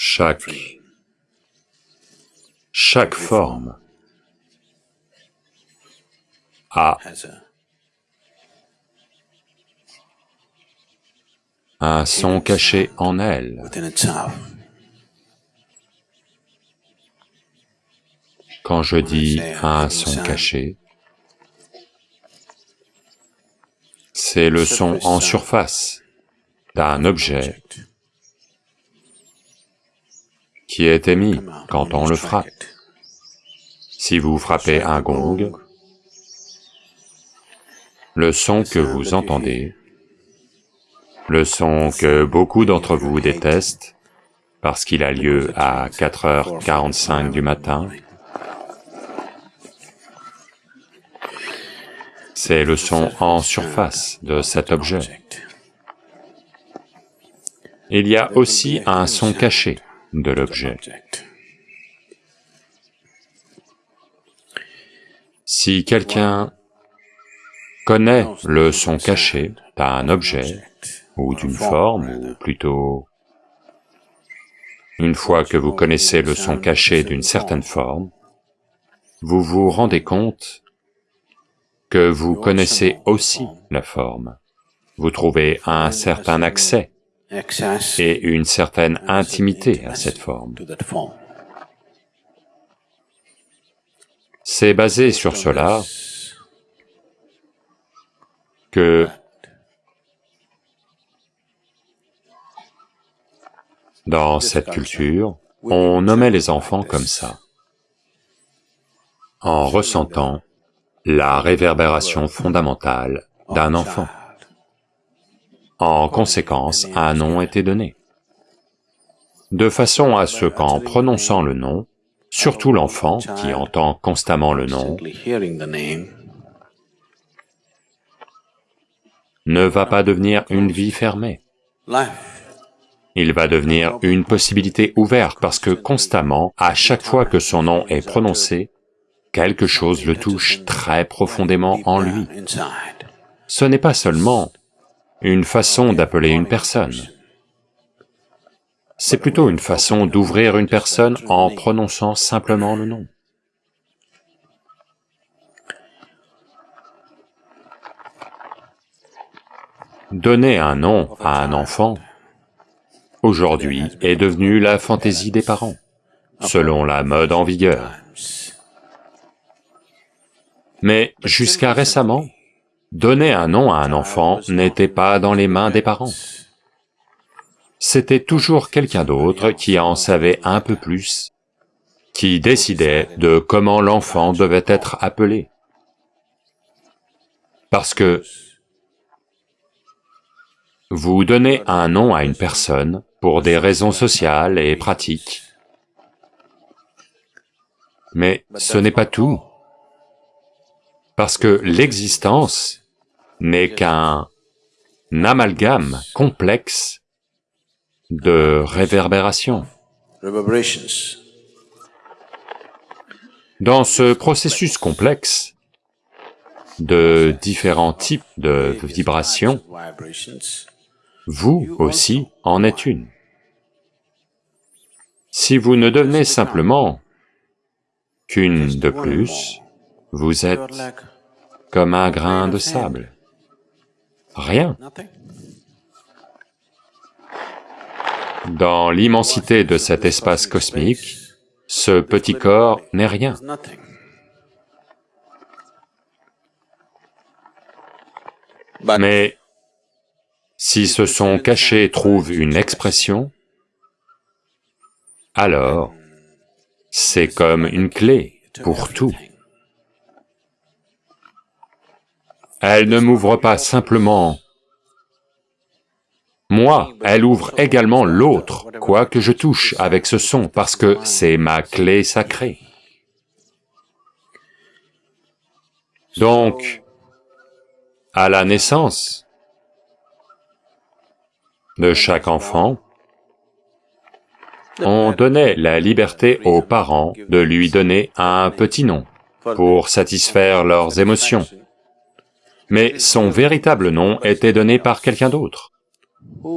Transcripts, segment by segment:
Chaque... forme a un son caché en elle. Quand je dis un son caché, c'est le son en surface d'un objet qui est émis quand on le frappe. Si vous frappez un gong, le son que vous entendez, le son que beaucoup d'entre vous détestent, parce qu'il a lieu à 4h45 du matin, c'est le son en surface de cet objet. Il y a aussi un son caché de l'objet. Si quelqu'un connaît le son caché d'un objet ou d'une forme, ou plutôt une fois que vous connaissez le son caché d'une certaine forme, vous vous rendez compte que vous connaissez aussi la forme. Vous trouvez un certain accès et une certaine intimité à cette forme. C'est basé sur cela que dans cette culture, on nommait les enfants comme ça, en ressentant la réverbération fondamentale d'un enfant. En conséquence, un nom était donné. De façon à ce qu'en prononçant le nom, surtout l'enfant qui entend constamment le nom, ne va pas devenir une vie fermée. Il va devenir une possibilité ouverte parce que constamment, à chaque fois que son nom est prononcé, quelque chose le touche très profondément en lui. Ce n'est pas seulement une façon d'appeler une personne. C'est plutôt une façon d'ouvrir une personne en prononçant simplement le nom. Donner un nom à un enfant, aujourd'hui, est devenu la fantaisie des parents, selon la mode en vigueur. Mais jusqu'à récemment, Donner un nom à un enfant n'était pas dans les mains des parents. C'était toujours quelqu'un d'autre qui en savait un peu plus, qui décidait de comment l'enfant devait être appelé. Parce que vous donnez un nom à une personne pour des raisons sociales et pratiques, mais ce n'est pas tout parce que l'existence n'est qu'un amalgame complexe de réverbérations. Dans ce processus complexe de différents types de vibrations, vous aussi en êtes une. Si vous ne devenez simplement qu'une de plus, vous êtes comme un grain de sable. Rien. Dans l'immensité de cet espace cosmique, ce petit corps n'est rien. Mais si ce son caché trouve une expression, alors c'est comme une clé pour tout. Elle ne m'ouvre pas simplement moi, elle ouvre également l'autre, quoi que je touche avec ce son, parce que c'est ma clé sacrée. Donc, à la naissance de chaque enfant, on donnait la liberté aux parents de lui donner un petit nom pour satisfaire leurs émotions mais son véritable nom était donné par quelqu'un d'autre.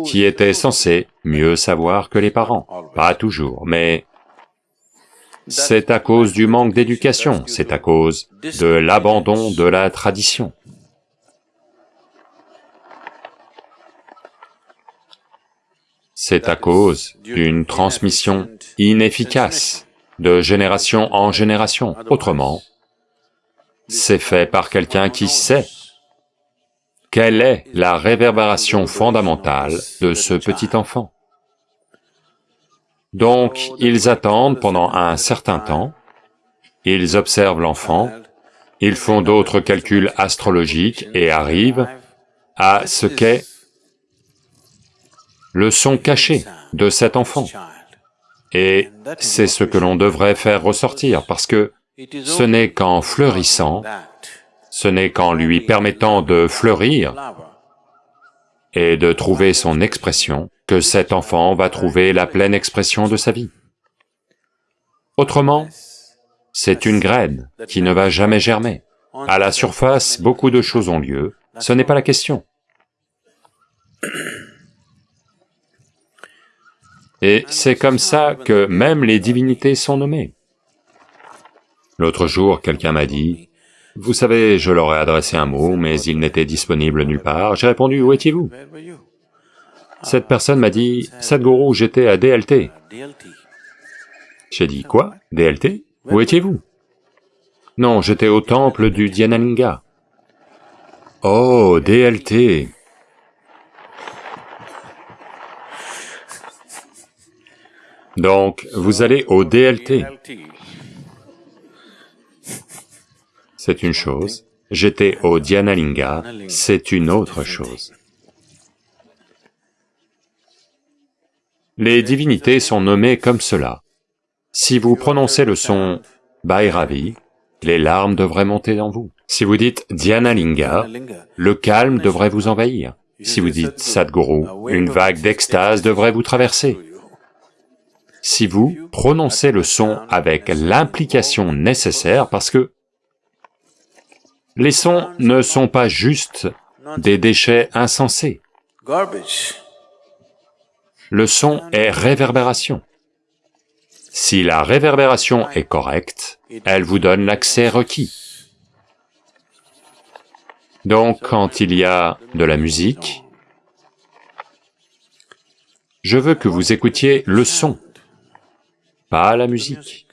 qui était censé mieux savoir que les parents, pas toujours, mais c'est à cause du manque d'éducation, c'est à cause de l'abandon de la tradition. C'est à cause d'une transmission inefficace de génération en génération. Autrement, c'est fait par quelqu'un qui sait quelle est la réverbération fondamentale de ce petit enfant? Donc, ils attendent pendant un certain temps, ils observent l'enfant, ils font d'autres calculs astrologiques et arrivent à ce qu'est le son caché de cet enfant. Et c'est ce que l'on devrait faire ressortir, parce que ce n'est qu'en fleurissant, ce n'est qu'en lui permettant de fleurir et de trouver son expression que cet enfant va trouver la pleine expression de sa vie. Autrement, c'est une graine qui ne va jamais germer. À la surface, beaucoup de choses ont lieu, ce n'est pas la question. Et c'est comme ça que même les divinités sont nommées. L'autre jour, quelqu'un m'a dit, « Vous savez, je leur ai adressé un mot, mais il n'était disponible nulle part. » J'ai répondu, « Où étiez-vous » Cette personne m'a dit, « Sadhguru, j'étais à DLT. » J'ai dit, « Quoi? DLT Où étiez-vous » Non, j'étais au temple du Dhyanalinga. Oh, DLT Donc, vous allez au DLT. C'est une chose. J'étais au Dhyanalinga, c'est une autre chose. Les divinités sont nommées comme cela. Si vous prononcez le son Bhairavi, les larmes devraient monter en vous. Si vous dites Dhyanalinga, le calme devrait vous envahir. Si vous dites Sadhguru, une vague d'extase devrait vous traverser si vous prononcez le son avec l'implication nécessaire parce que les sons ne sont pas juste des déchets insensés. Le son est réverbération. Si la réverbération est correcte, elle vous donne l'accès requis. Donc quand il y a de la musique, je veux que vous écoutiez le son pas la musique.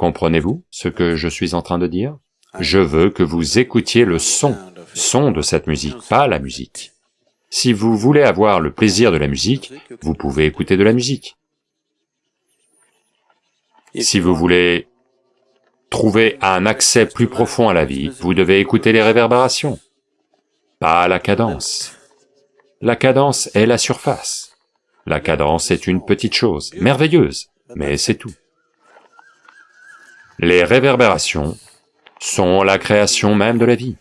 Comprenez-vous ce que je suis en train de dire? Je veux que vous écoutiez le son, son de cette musique, pas la musique. Si vous voulez avoir le plaisir de la musique, vous pouvez écouter de la musique. Si vous voulez trouver un accès plus profond à la vie, vous devez écouter les réverbérations, pas la cadence. La cadence est la surface. La cadence est une petite chose, merveilleuse, mais c'est tout. Les réverbérations sont la création même de la vie.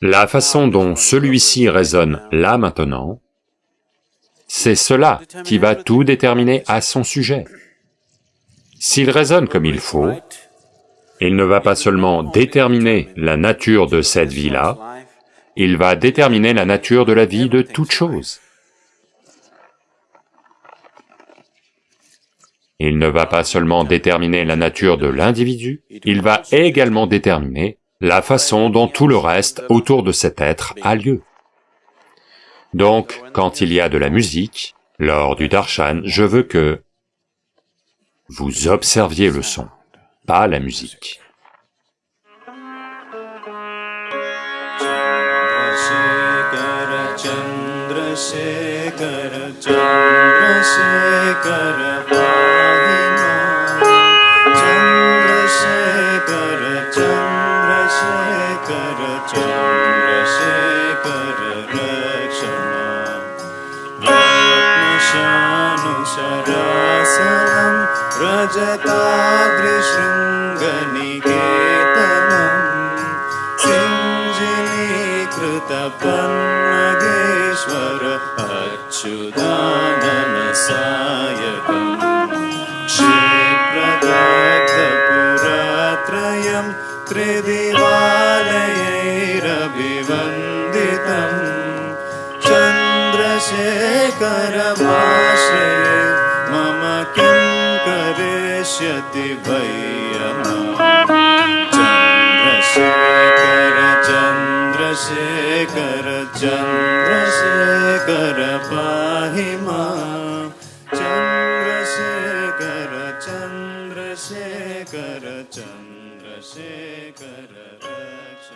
La façon dont celui-ci résonne là maintenant, c'est cela qui va tout déterminer à son sujet. S'il résonne comme il faut, il ne va pas seulement déterminer la nature de cette vie-là, il va déterminer la nature de la vie de toute chose. Il ne va pas seulement déterminer la nature de l'individu, il va également déterminer la façon dont tout le reste autour de cet être a lieu. Donc, quand il y a de la musique, lors du darshan, je veux que vous observiez le son, pas la musique. जादृशृङ्गनिकेतनम् शृञ्जिनी कृतपन्नदेश्वर अच्युदाननसायति क्षीप्रदातपुरात्रयं त्रिदिवालैरभिवन्दितम् चन्द्रशेखरभाषे करिष्यति चन्द्रशेखर चन्द्रशेखर चन्द्रशेखर पाहि मा। चन्द्रशेखर चन्द्रशेखर चन्द्रशेखर रक्ष